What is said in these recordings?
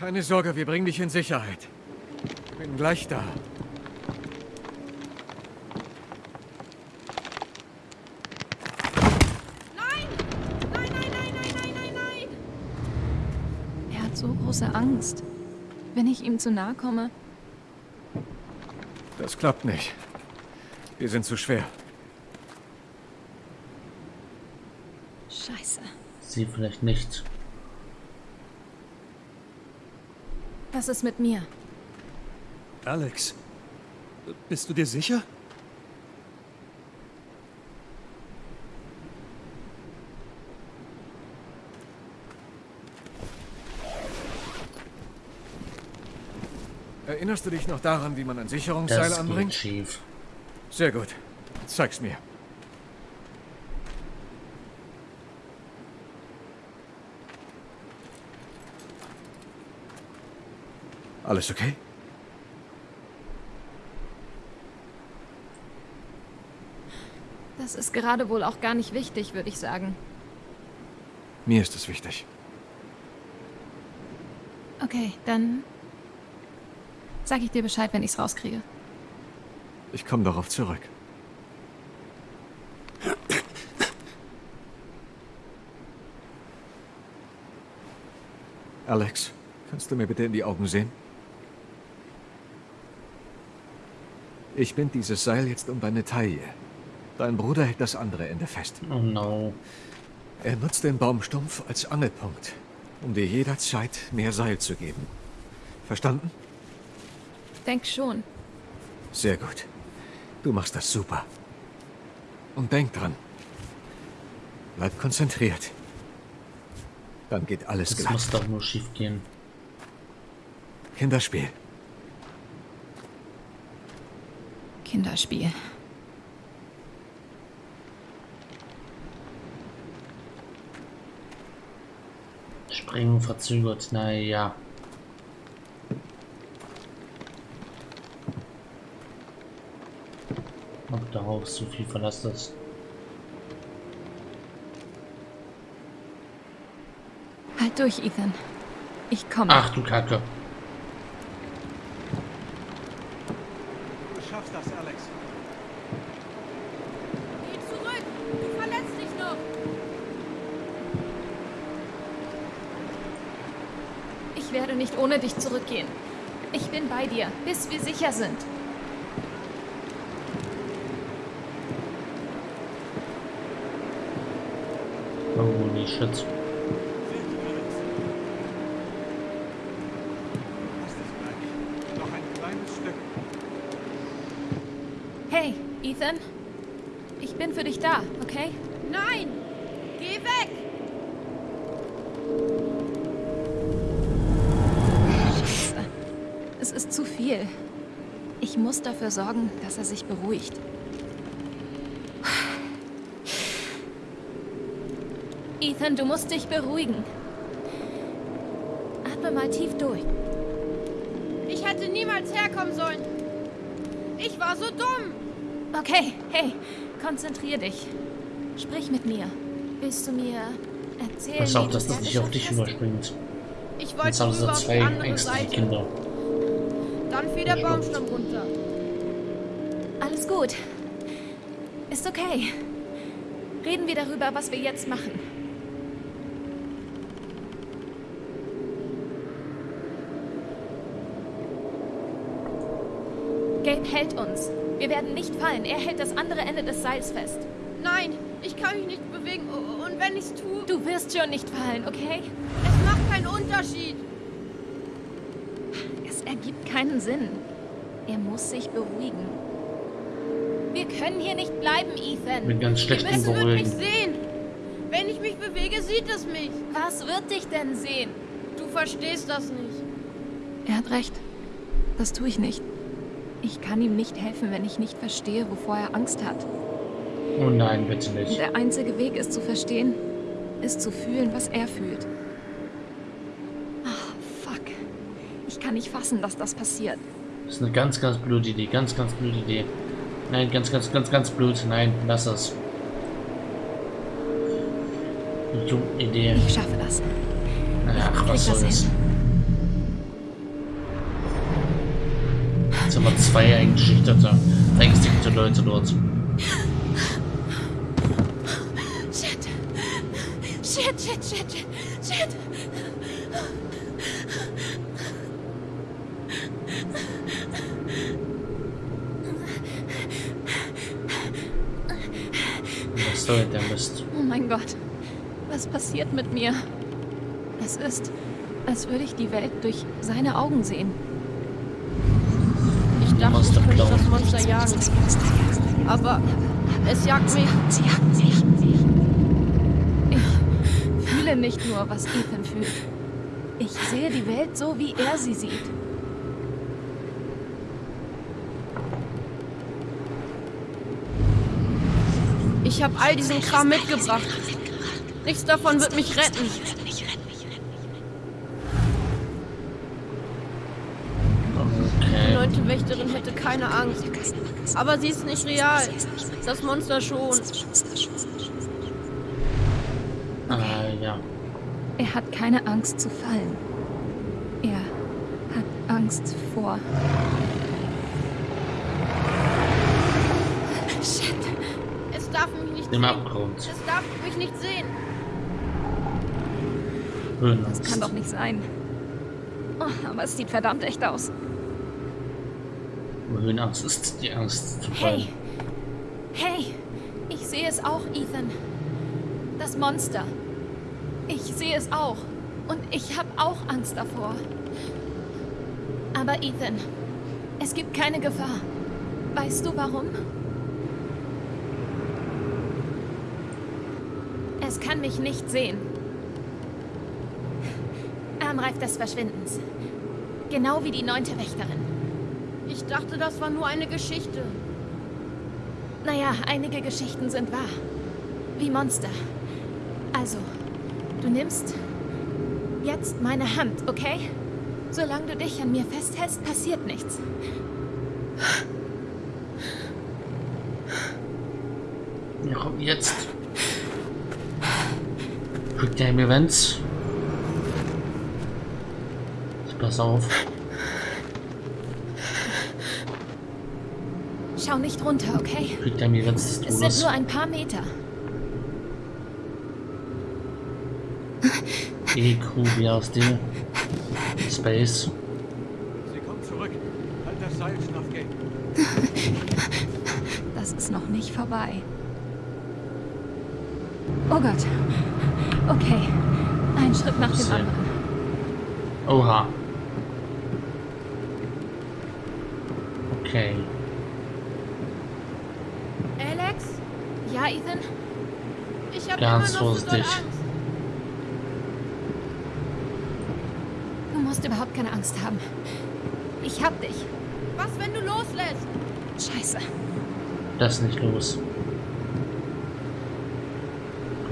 Keine Sorge, wir bringen dich in Sicherheit. Bin gleich da. Nein! Nein, nein, nein, nein, nein, nein, nein! Er hat so große Angst. Wenn ich ihm zu nahe komme, Das klappt nicht. Wir sind zu schwer. scheiße. Sie vielleicht nicht. Was ist mit mir? Alex, bist du dir sicher? Erinnerst du dich noch daran, wie man ein Sicherungsseil Das geht anbringt? schief. Sehr gut. Zeig's mir. Alles okay? Das ist gerade wohl auch gar nicht wichtig, würde ich sagen. Mir ist es wichtig. Okay, dann sag ich dir Bescheid, wenn ich's rauskriege. Ich komme darauf zurück. Alex, kannst du mir bitte in die Augen sehen? Ich bind dieses Seil jetzt um deine Taille. Dein Bruder hält das andere Ende fest. Oh no. Er nutzt den Baumstumpf als Angelpunkt, um dir jederzeit mehr Seil zu geben. Verstanden? Denk schon. Sehr gut. Du machst das super. Und denk dran. Bleib konzentriert. Dann geht alles Das glatt. muss doch nur schief gehen. Kinderspiel. Kinderspiel. Springen verzögert, naja. Ob darauf so viel Verlass ist. Halt durch, Ethan. Ich komme. Ach du Kacke. Du schaffst das, Alex. Geh zurück! Du verletzt dich noch! Ich werde nicht ohne dich zurückgehen. Ich bin bei dir, bis wir sicher sind. Holy shit. Hey, Ethan. Ich bin für dich da, okay? Nein! Geh weg! Zu viel. Ich muss dafür sorgen, dass er sich beruhigt. Ethan, du musst dich beruhigen. Atme mal tief durch. Ich hätte niemals herkommen sollen. Ich war so dumm. Okay, hey, konzentrier dich. Sprich mit mir. Willst du mir erzählen, Pass auf, dass du das nicht auf dich überspringt. Ich Jetzt wollte haben sie rüber auf die zwei andere ängstliche Seite. Kinder. Dann fiel der Baumstamm runter. Alles gut. Ist okay. Reden wir darüber, was wir jetzt machen. Gabe hält uns. Wir werden nicht fallen. Er hält das andere Ende des Seils fest. Nein, ich kann mich nicht bewegen. Und wenn ich es tue, Du wirst schon nicht fallen, okay? es macht keinen Unterschied. Keinen Sinn. Er muss sich beruhigen. Wir können hier nicht bleiben, Ethan. Bin ganz schlecht im Es wird mich Beruhigen. sehen. Wenn ich mich bewege, sieht es mich. Was wird dich denn sehen? Du verstehst das nicht. Er hat recht. Das tue ich nicht. Ich kann ihm nicht helfen, wenn ich nicht verstehe, wovor er Angst hat. Oh nein, bitte nicht. Der einzige Weg, es zu verstehen, ist zu fühlen, was er fühlt. kann nicht fassen, dass das passiert. Das ist eine ganz, ganz blöde Idee. Ganz, ganz blöde Idee. Nein, ganz, ganz, ganz, ganz blöd. Nein, lass das. Dumme Idee. Ich schaffe das. Ach, was soll das? Jetzt haben wir zwei eingeschüchterte, verängstigte Leute dort. Shit. Shit, shit, shit. Mein Gott. Was passiert mit mir? Es ist, als würde ich die Welt durch seine Augen sehen. Ich dachte, Monster ich könnte das Monster jagen. Aber es jagt mich. Ich fühle nicht nur, was Ethan fühlt. Ich sehe die Welt so, wie er sie sieht. Ich habe all diesen Kram mitgebracht. Nichts davon wird mich retten. Die neunte Wächterin hätte keine Angst. Aber sie ist nicht real. Das Monster schon. Ah, ja. Er hat keine Angst zu fallen. Er hat Angst vor. Shit. Es darf mich nicht Im. Abgrund. Es darf mich nicht sehen. Höhenangst. Kann doch nicht sein. Oh, aber es sieht verdammt echt aus. Höhenangst ist die Angst zu fallen. Hey! Hey! Ich sehe es auch, Ethan. Das Monster. Ich sehe es auch. Und ich habe auch Angst davor. Aber Ethan, es gibt keine Gefahr. Weißt du warum? Es kann mich nicht sehen. Armreif des Verschwindens. Genau wie die neunte Wächterin. Ich dachte, das war nur eine Geschichte. Naja, einige Geschichten sind wahr. Wie Monster. Also, du nimmst jetzt meine Hand, okay? Solange du dich an mir festhältst, passiert nichts. Ja, komm, jetzt. Quick Time Events. Pass auf. Schau nicht runter, okay? Quick Time Events des Es sind nur ein paar Meter. EQ, wie aus dem Space. Sie kommt zurück. Halt das Seil, Schnaffgate. Das ist noch nicht vorbei. Oh Gott. Okay. Ein Schritt nach dem anderen. Oha. Okay. Alex? Ja, Ethan? Ich habe Ganz immer noch vorsichtig. Angst. Du musst überhaupt keine Angst haben. Ich hab dich. Was, wenn du loslässt? Scheiße. Das nicht los.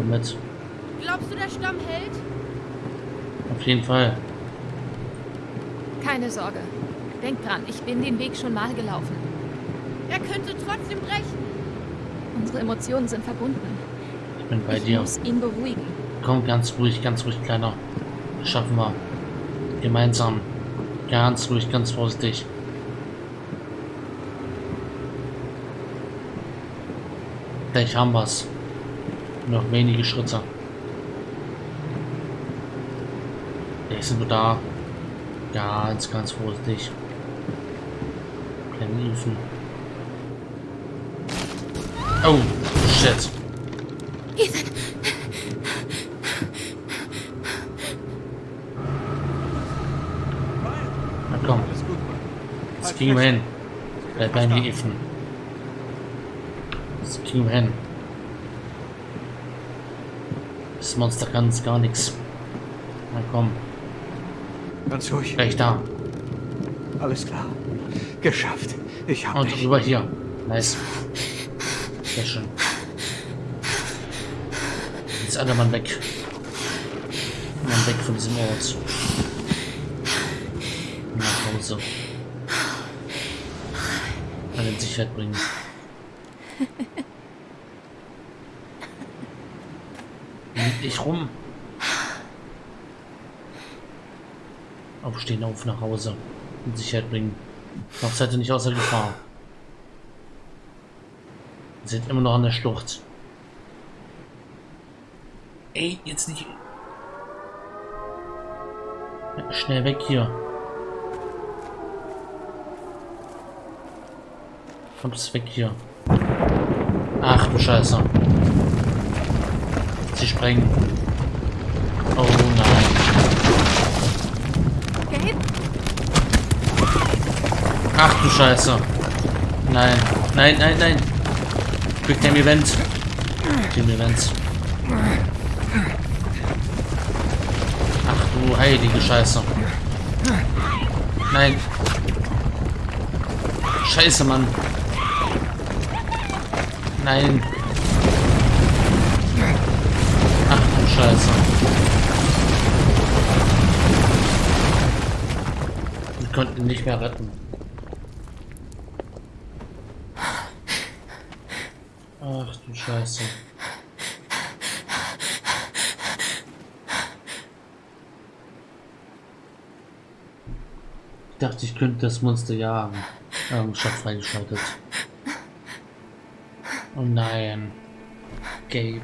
Mit. Glaubst du, der Stamm hält? Auf jeden Fall. Keine Sorge. Denk dran, ich bin den Weg schon mal gelaufen. Er könnte trotzdem brechen. Unsere Emotionen sind verbunden. Ich bin bei ich dir. muss ihn beruhigen. Komm, ganz ruhig, ganz ruhig, Kleiner. Das schaffen wir. Gemeinsam. Ganz ruhig, ganz vorsichtig. Gleich haben wir's. Noch wenige Schritte. Gleich sind wir da. Ganz, ganz vorsichtig. Kleine Hilfen. Oh, shit. Ethan! Na komm, jetzt kriegen wir hin. Bleib bei mir, Ethan. Das kriegen wir hin. Das Monster kann uns gar nichts. Na komm, Ganz ruhig. gleich da. Alles klar. Geschafft. Ich hab Und dich. rüber hier. Nice. Sehr schön. Jetzt alle Mann weg. Mann weg von diesem Ort. Nach Hause. Alle in Sicherheit bringen. Dich rum. Aufstehen, auf nach Hause. In Sicherheit bringen. Noch seid ihr nicht außer Gefahr. Ihr seid immer noch an der Schlucht. Ey, jetzt nicht. Schnell weg hier. Kommst weg hier. Ach du Scheiße. Sie sprengen. Oh nein. Ach du Scheiße. Nein. Nein, nein, nein. Quick Time Event. Team Events. Ach du heilige Scheiße. Nein. Scheiße, Mann. Nein. Scheiße. Wir konnten ihn nicht mehr retten. Ach du Scheiße. Ich dachte, ich könnte das Monster jagen. Ähm, Shop freigeschaltet. Oh nein. Gabe.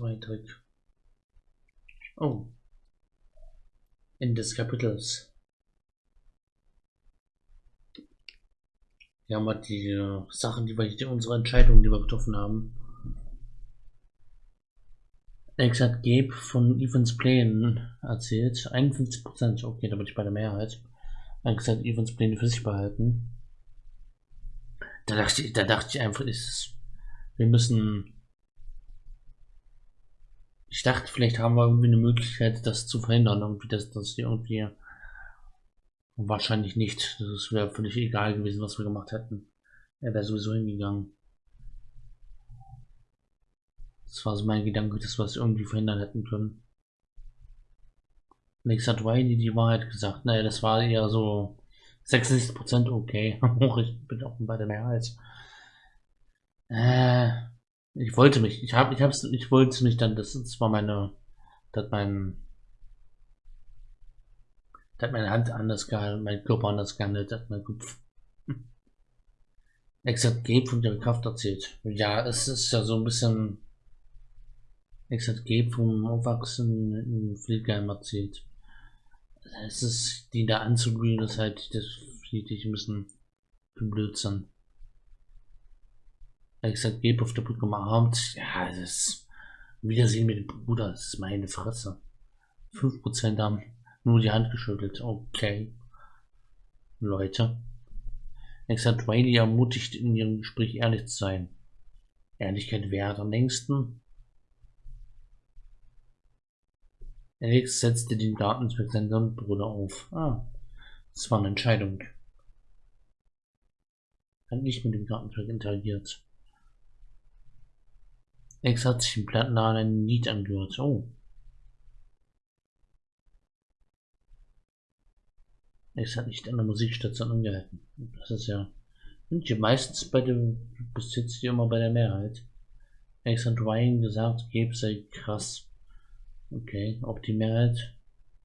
Ein Trick. Oh. Ende des Kapitels. Hier haben wir die äh, Sachen, die wir, die, unsere Entscheidungen, die wir getroffen haben. Alex hat Gabe von Evans Plänen erzählt. 51%, okay, da bin ich bei der Mehrheit. Alex hat Evans Pläne für sich behalten. Da dachte ich, da dachte ich einfach, ist, wir müssen. Ich dachte, vielleicht haben wir irgendwie eine Möglichkeit, das zu verhindern, irgendwie, dass, wir irgendwie. Wahrscheinlich nicht. Das wäre völlig egal gewesen, was wir gemacht hätten. Er wäre sowieso hingegangen. Das war so mein Gedanke, dass wir es irgendwie verhindern hätten können. Nix hat Wiley die Wahrheit gesagt. Naja, das war eher so 66% okay. ich bin auch bei der Mehrheit. Äh, ich wollte mich, ich habe, ich hab's, ich wollte mich dann, das, das war meine, das mein, das hat meine Hand anders gehalten, mein Körper anders gehandelt, hat mein Kopf. Exakt Gabe von ihrer Kraft erzählt. Ja, es ist ja so ein bisschen Exakt Gabe vom Aufwachsen in Fleetgame erzählt. Es ist, die da anzuglühen, ist halt, das finde ich ein bisschen Blödsinn. Exakt Gabe auf der Brücke umarmt, ja, das ist Wiedersehen mit dem Bruder, das ist meine Fresse. 5% haben nur die Hand geschüttelt, okay. Leute. Exakt Riley ermutigt in ihrem Gespräch ehrlich zu sein. Ehrlichkeit währt am längsten. Alex setzte den Garteninspektor und Bruder auf. Ah, das war eine Entscheidung. Hat nicht mit dem Gartenwerk interagiert. Alex hat sich im Plattenladen ein Lied angehört. Oh. Alex hat nicht an der Musikstation angehalten. Das ist ja. Sind hier meistens bei dem. Bis jetzt hier immer bei der Mehrheit. Alex hat Ryan gesagt, Gabe sei krass. Okay, ob die Mehrheit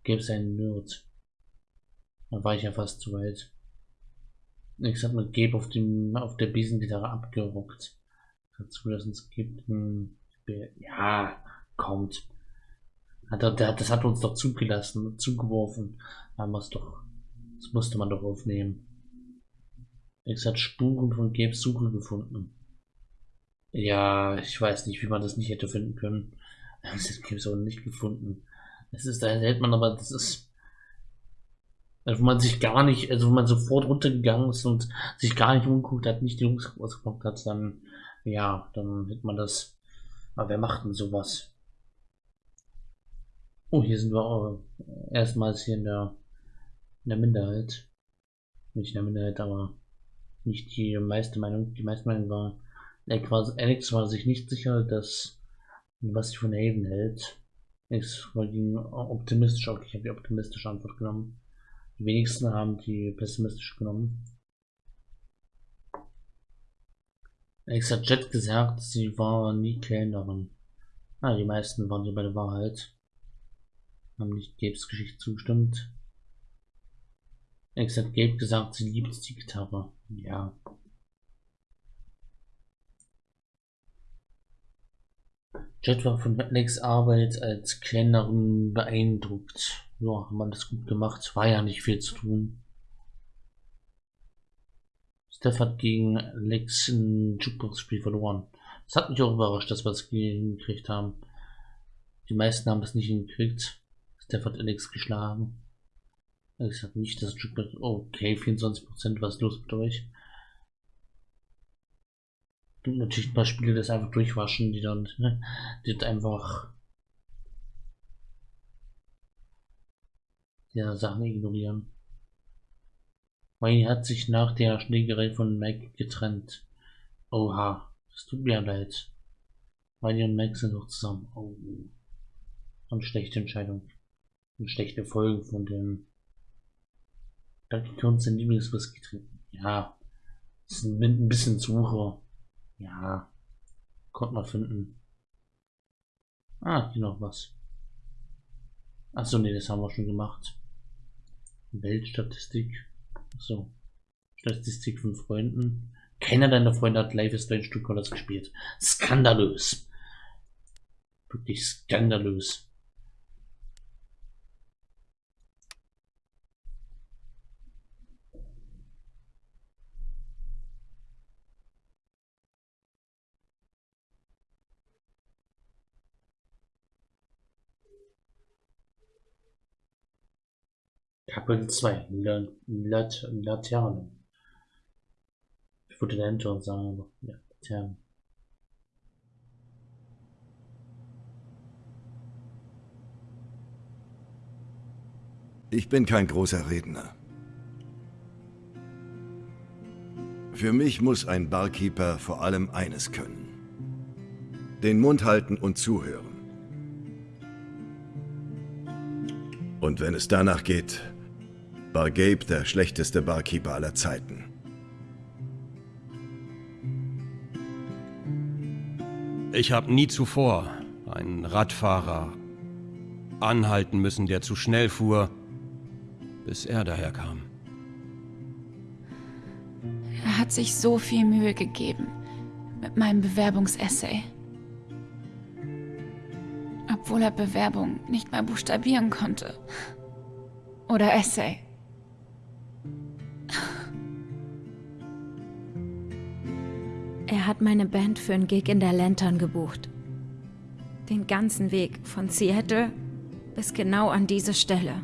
gäbe es einen Nerd. Da war ich ja fast zu weit. Ich hab mit Gabe auf dem auf der Biesengitarre abgerockt. Dazu, dass es gibt ja kommt. Das hat uns doch zugelassen, zugeworfen. Da muss doch, das musste man doch aufnehmen. X hat Spuren von Gabes Suche gefunden. Ja, ich weiß nicht, wie man das nicht hätte finden können. Das es auch nicht gefunden. Das ist, da hält man aber, das ist, also man sich gar nicht, also wo man sofort runtergegangen ist und sich gar nicht umguckt hat, nicht die Jungs ausgeguckt hat, dann, ja, dann hätte man das, aber wer macht denn sowas? Oh, hier sind wir auch erstmals hier in der, in der Minderheit. Nicht in der Minderheit, aber nicht die meiste Meinung. Die meiste Meinung war, Alex war sich nicht sicher, dass was sie von Haven hält. Ich ging optimistisch, okay, ich habe die optimistische Antwort genommen. Die wenigsten haben die pessimistisch genommen. Hat Jet gesagt, sie war nie Kellnerin. Ah, die meisten waren hier bei der Wahrheit. Haben nicht Gabes Geschichte zugestimmt. Ex hat Gabe gesagt, sie liebt die Gitarre. Ja. Jet war von Alex Arbeit als Kellnerin beeindruckt. Ja, haben wir das gut gemacht. War ja nicht viel zu tun. Steph hat gegen Alex ein Jukebox-Spiel verloren. Das hat mich auch überrascht, dass wir es hingekriegt haben. Die meisten haben das nicht hingekriegt. Steph hat Alex geschlagen. Alex hat nicht das Jukebox. Okay, 24%, was ist los mit euch? gibt natürlich ein paar Spiele, das einfach durchwaschen, die dann, ne, die einfach ja, Sachen ignorieren. Wayne hat sich nach der Schlägerei von Mac getrennt. Oha, das tut mir leid. Wayne und Mac sind noch zusammen. Oh. Eine schlechte Entscheidung. Eine schlechte Folge von dem. Da können wir uns ein Lieblingswhisky trinken. Ja. Das ist ein bisschen Suche. Ja, konnte man finden. Ah, hier noch was. Achso, nee, das haben wir schon gemacht. Weltstatistik. So. Statistik von Freunden. Keiner deiner Freunde hat Life is Strange 2 Colors gespielt. Skandalös. Wirklich skandalös. Kapitel 2 Lat Lat Laterne. Ich wollte Lantern sagen, aber ja, Laterne. Ich bin kein großer Redner. Für mich muss ein Barkeeper vor allem eines können. Den Mund halten und zuhören. Und wenn es danach geht, war Gabe der schlechteste Barkeeper aller Zeiten. Ich habe nie zuvor einen Radfahrer anhalten müssen, der zu schnell fuhr, bis er daherkam. Er hat sich so viel Mühe gegeben mit meinem Bewerbungsessay. Obwohl er Bewerbung nicht mal buchstabieren konnte. Oder Essay. Hat meine Band für einen Gig in der Lantern gebucht. Den ganzen Weg von Seattle bis genau an diese Stelle.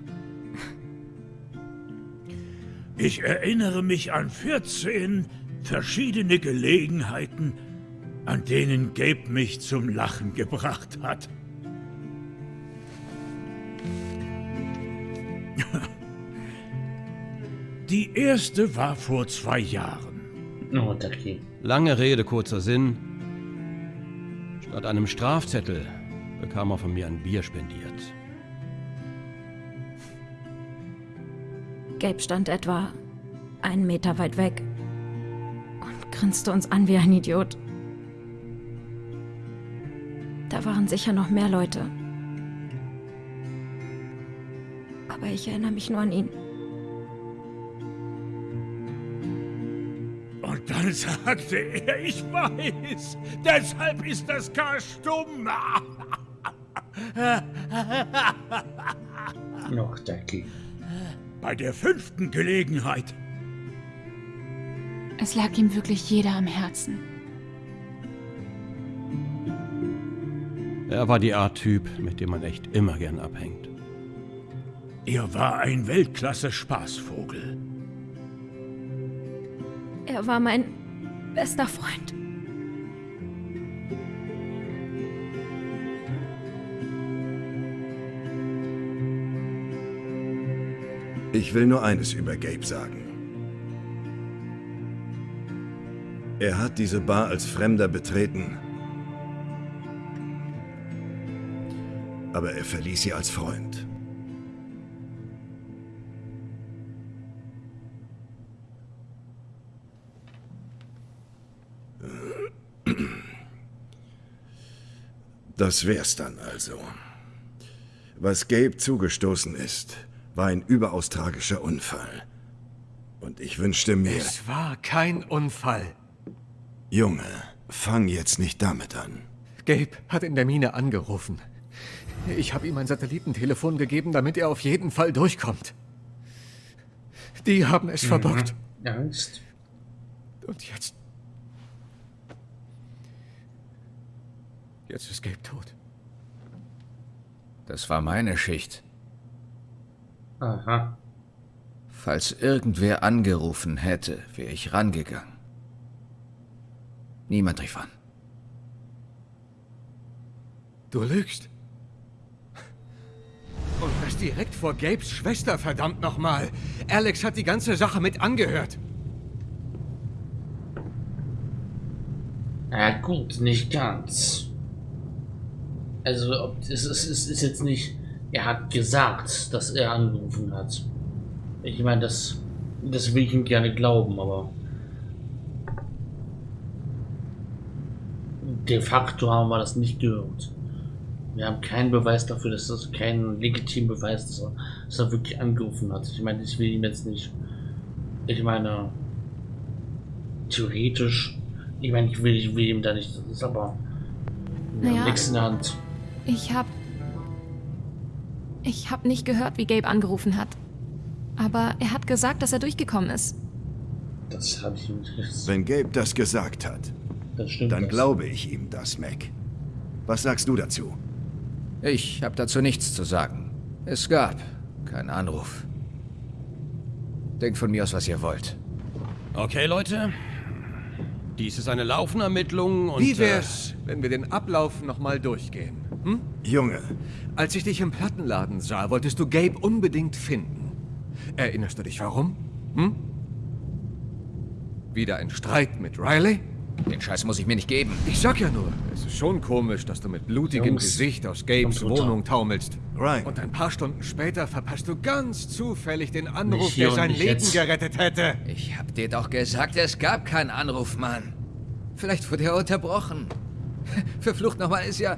Ich erinnere mich an 14 verschiedene Gelegenheiten, an denen Gabe mich zum Lachen gebracht hat. Die erste war vor zwei Jahren. Oh, okay. Lange Rede, kurzer Sinn. Statt einem Strafzettel bekam er von mir ein Bier spendiert. Gabe stand etwa einen Meter weit weg und grinste uns an wie ein Idiot. Da waren sicher noch mehr Leute. Aber ich erinnere mich nur an ihn. Dann sagte er, ich weiß, deshalb ist das K stumm. Noch Ducky. Bei der fünften Gelegenheit. Es lag ihm wirklich jeder am Herzen. Er war die Art Typ, mit dem man echt immer gern abhängt. Er war ein Weltklasse-Spaßvogel. Er war mein bester Freund. Ich will nur eines über Gabe sagen. Er hat diese Bar als Fremder betreten, aber er verließ sie als Freund. Das wär's dann also. Was Gabe zugestoßen ist, war ein überaus tragischer Unfall. Und ich wünschte mir... Es war kein Unfall. Junge, fang jetzt nicht damit an. Gabe hat in der Mine angerufen. Ich habe ihm ein Satellitentelefon gegeben, damit er auf jeden Fall durchkommt. Die haben es verbockt. Angst. Und jetzt... Jetzt ist Gabe tot. Das war meine Schicht. Aha. Falls irgendwer angerufen hätte, wäre ich rangegangen. Niemand rief an. Du lügst. Und das direkt vor Gabes Schwester, verdammt nochmal. Alex hat die ganze Sache mit angehört. Ja gut, nicht ganz. Also ob, es, ist, es ist jetzt nicht, er hat gesagt, dass er angerufen hat. Ich meine, das, das will ich ihm gerne glauben, aber de facto haben wir das nicht gehört. Wir haben keinen Beweis dafür, dass das keinen legitimen Beweis, dass er, dass er wirklich angerufen hat. Ich meine, ich will ihm jetzt nicht. Ich meine, theoretisch, ich meine, ich will, ich will ihm da nicht, das ist aber Naja. nichts in der Hand. Ich hab. Ich hab nicht gehört, wie Gabe angerufen hat. Aber er hat gesagt, dass er durchgekommen ist. Das habe ich ihm nicht. Wenn Gabe das gesagt hat, Das dann das. glaube ich ihm das, Mac. Was sagst du dazu? Ich habe dazu nichts zu sagen. Es gab keinen Anruf. Denkt von mir aus, was ihr wollt. Okay, Leute. Dies ist eine laufende Ermittlung und... Wie wär's, wenn wir den Ablauf nochmal durchgehen? Hm? Junge, Als ich dich im Plattenladen sah, wolltest du Gabe unbedingt finden. Erinnerst du dich warum? Hm? Wieder ein Streit mit Riley? Den Scheiß muss ich mir nicht geben. Ich sag ja nur, es ist schon komisch, dass du mit blutigem Jungs, Gesicht aus Gabes. Wohnung taumelst. Ryan. Und ein paar Stunden später verpasst du ganz zufällig den Anruf, der sein Leben jetzt. gerettet hätte. Ich hab dir doch gesagt, es gab keinen Anruf, Mann. Vielleicht wurde er unterbrochen. Verflucht nochmal, ist ja...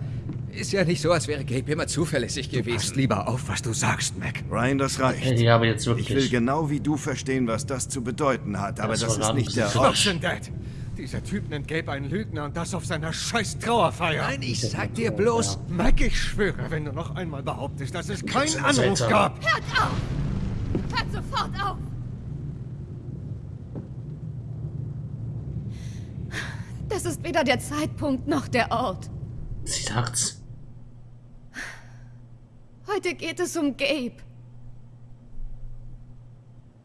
Ist ja nicht so, als wäre Gabe immer zuverlässig Passt gewesen. lieber auf, was du sagst, Mac. Ryan, das reicht. Ja, aber jetzt wirklich. Ich will genau wie du verstehen, was das zu bedeuten hat, aber Das das, ist nicht der Ort. Dad. Dieser Typ nennt Gabe einen Lügner und das auf seiner scheiß Trauerfeier. Nein, ich Das sag ist dir ja- bloß... Mac, ich schwöre, wenn du noch einmal behauptest, dass es keinen ist Anruf gab. Hört auf! Hört sofort auf! Das ist weder der Zeitpunkt noch der Ort. Sie sagt's. Heute geht es um Gabe.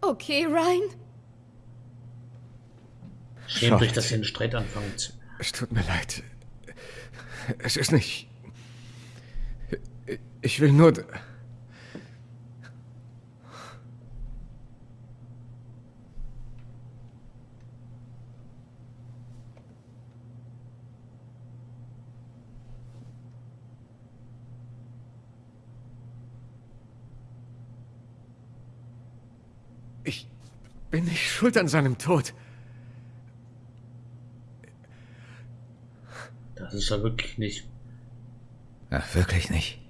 Okay, Ryan? Schämt euch, Schade. dass ihr einen Streit anfangt. Es tut mir leid. Es ist nicht. Ich will nur. Ich bin nicht schuld an seinem Tod. Das ist ja wirklich nicht. Ach, wirklich nicht.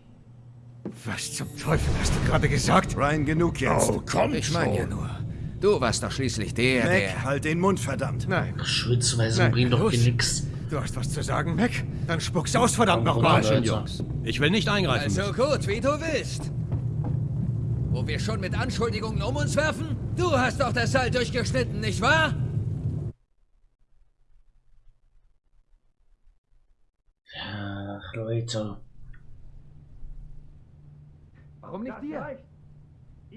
Was zum Teufel hast du gerade gesagt? Ryan, genug jetzt. Oh, komm Ich meine ja nur, du warst doch schließlich der, Mac, der... halt den Mund, verdammt. Nein. Schwitzweise Nein, bringt doch hier nix. Du hast was zu sagen, Mac? Dann spuck's aus, verdammt nochmal. Jungs. Ich will nicht eingreifen Also müssen. gut, wie du willst. Wo wir schon mit Anschuldigungen um uns werfen? Du hast doch das Seil durchgeschnitten, nicht wahr? Ach, Leute. Warum nicht dir?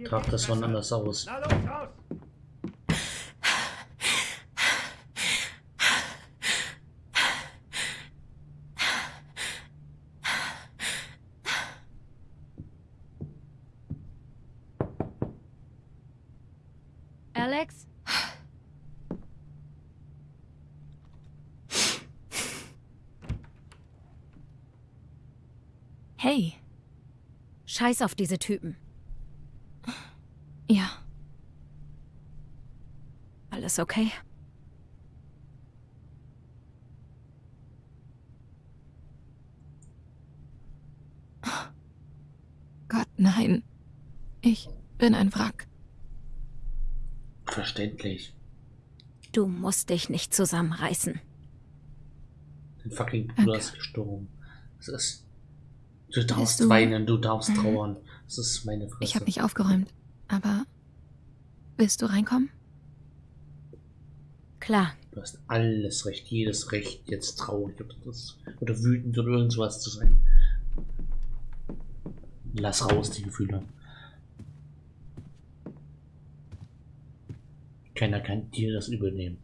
Tragt das wann anders aus. Na los, raus! Scheiß auf diese Typen. Ja. Alles okay? Gott, nein. Ich bin ein Wrack. Verständlich. Du musst dich nicht zusammenreißen. Den fucking Bruder ist gestorben. Das ist Du darfst du- weinen, du darfst Mhm. trauern. Das ist meine Fresse. Ich habe nicht aufgeräumt. Aber willst du reinkommen? Klar, Du hast alles Recht, jedes Recht, jetzt traurig oder, das, oder wütend oder irgendwas zu sein. Lass raus die Gefühle. Keiner kann dir das übernehmen.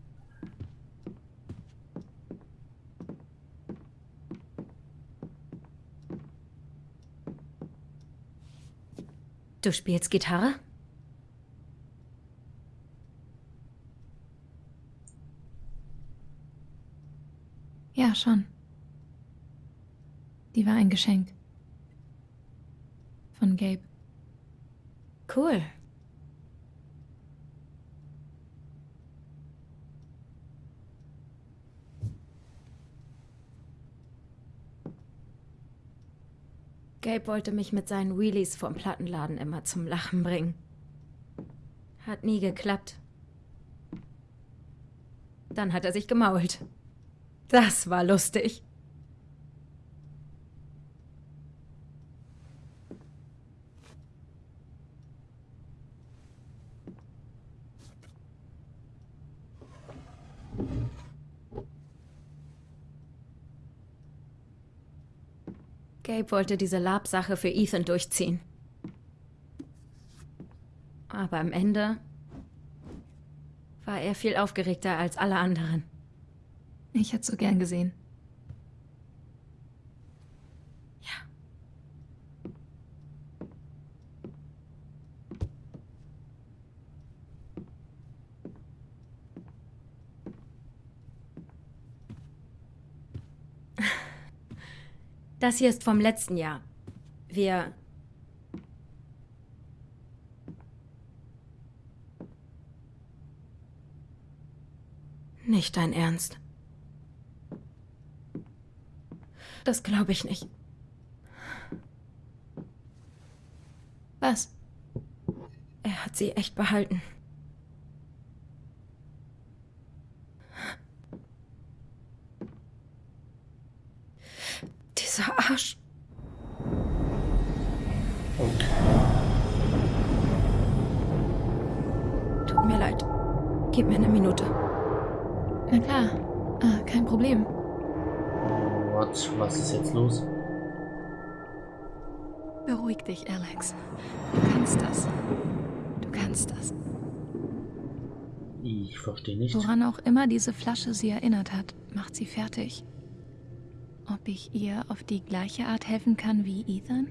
Du spielst Gitarre? Ja, schon. Die war ein Geschenk. Von Gabe. Cool. Gabe wollte mich mit seinen Wheelies vom Plattenladen immer zum Lachen bringen. Hat nie geklappt. Dann hat er sich gemault. Das war lustig. Gabe wollte diese Lab-Sache für Ethan durchziehen. Aber am Ende war er viel aufgeregter als alle anderen. Ich hätte so gern gesehen. Ja. Das hier ist vom letzten Jahr. Wir. Nicht dein Ernst. Das glaube ich nicht. Was? Er hat sie echt behalten. Mir eine Minute. Na klar. Ah, kein Problem. What? Was ist jetzt los? Beruhig dich, Alex. Du kannst das. Du kannst das. Ich verstehe nicht. Woran auch immer diese Flasche sie erinnert hat, macht sie fertig. Ob ich ihr auf die gleiche Art helfen kann wie Ethan?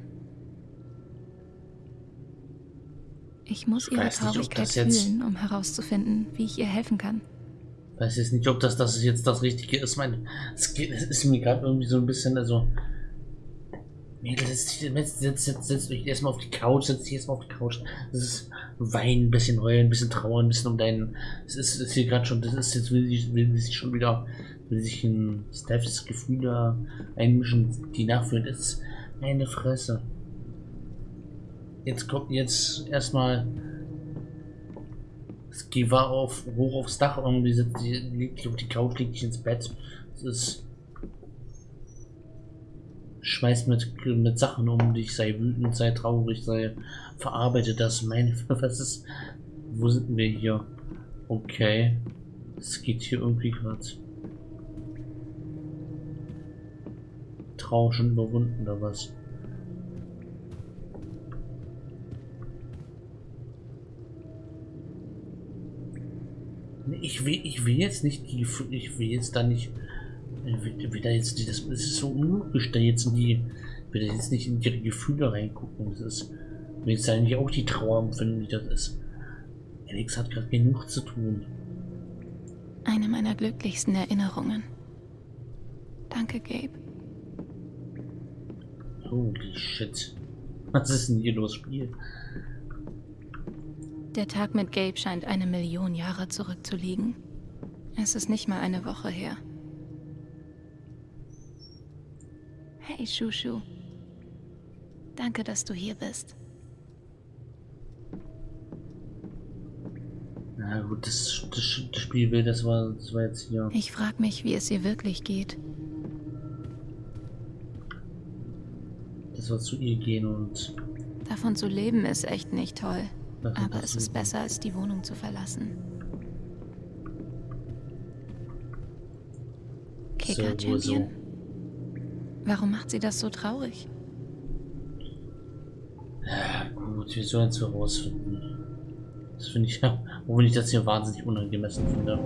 Ich muss Ich ihre nicht, Traurigkeit jetzt- fühlen, um herauszufinden, wie ich ihr helfen kann. weiß jetzt nicht, ob das, das jetzt das Richtige ist. Mein, es, geht, es ist mir gerade irgendwie so ein bisschen, also. Mädel, setz, dich- setz, setz, setz, setz euch erstmal auf die Couch, setz dich erstmal auf die Couch. Das ist weinen, ein bisschen heulen, ein bisschen trauern, ein bisschen um deinen. Es ist, ist hier gerade schon, das ist jetzt, will sich, will sich schon wieder, will sich in Stephs Gefühle einmischen, die nachführen. Das ist meine Fresse. Jetzt kommt jetzt erstmal Geh war auf, hoch aufs Dach irgendwie, sitzt, die, dich auf die Couch, dich ins Bett. Das ist. Schmeißt mit, mit Sachen um dich, sei wütend, sei traurig, sei. Verarbeite das. Meine, was ist. Wo sind wir hier? Okay. Es geht hier irgendwie gerade. Trauer schon überwunden oder was? Ich will, ich will jetzt nicht die, ich will jetzt da nicht, ich will, will da jetzt, das, ist so unlogisch, da jetzt in die, ich will jetzt nicht in ihre Gefühle reingucken, das ist, ich will jetzt eigentlich auch die Trauer empfinden, wie das ist. Alex hat gerade genug zu tun. Eine meiner glücklichsten Erinnerungen. Danke, Gabe. Holy shit. Was ist denn hier los, Spiel? Der Tag mit Gabe scheint eine Million Jahre zurückzuliegen. Es ist nicht mal eine Woche her. Hey, Shushu. Danke, dass du hier bist. Na gut, das, das, das Spielbild, das war, das war jetzt hier. Ich frag mich, wie es ihr wirklich geht. Das soll zu ihr gehen und... Davon zu leben ist echt nicht toll. Aber es ist besser, als die Wohnung zu verlassen. Kicker ja. Champion? Warum macht sie das so traurig? Ja, gut, wir sollen es herausfinden. Das finde ich, auch wenn ich das hier wahnsinnig unangemessen finde.